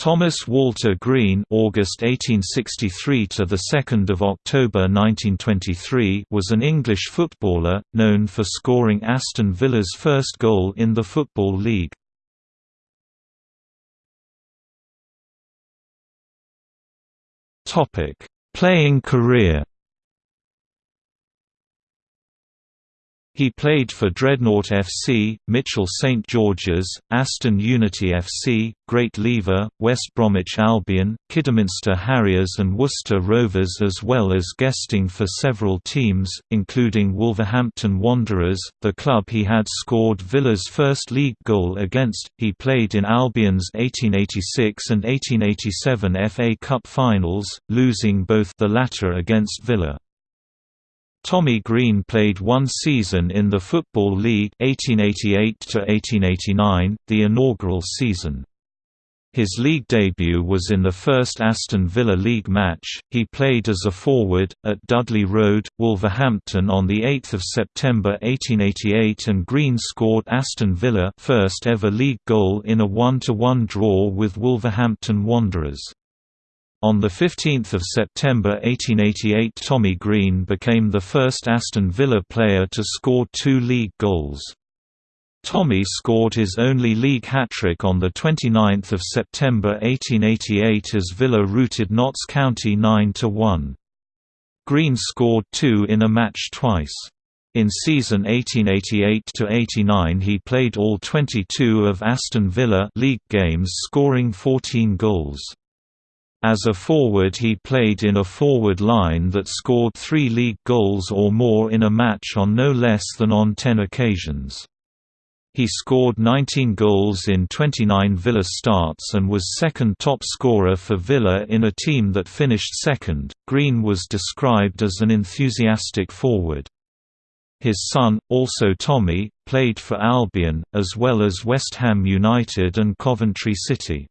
Thomas Walter Green (August 1863 to the 2nd of October 1923) was an English footballer known for scoring Aston Villa's first goal in the Football League. Topic: Playing career He played for Dreadnought FC, Mitchell St George's, Aston Unity FC, Great Lever, West Bromwich Albion, Kidderminster Harriers and Worcester Rovers as well as guesting for several teams, including Wolverhampton Wanderers, the club he had scored Villa's first league goal against. He played in Albion's 1886 and 1887 FA Cup finals, losing both the latter against Villa. Tommy Green played one season in the Football League 1888 the inaugural season. His league debut was in the first Aston Villa League match. He played as a forward at Dudley Road, Wolverhampton on the 8th of September 1888 and Green scored Aston Villa first ever league goal in a 1-1 draw with Wolverhampton Wanderers. On 15 September 1888 Tommy Green became the first Aston Villa player to score two league goals. Tommy scored his only league hat-trick on 29 September 1888 as Villa routed Notts County 9–1. Green scored two in a match twice. In season 1888–89 he played all 22 of Aston Villa league games scoring 14 goals. As a forward he played in a forward line that scored three league goals or more in a match on no less than on 10 occasions. He scored 19 goals in 29 Villa starts and was second top scorer for Villa in a team that finished second. Green was described as an enthusiastic forward. His son, also Tommy, played for Albion, as well as West Ham United and Coventry City.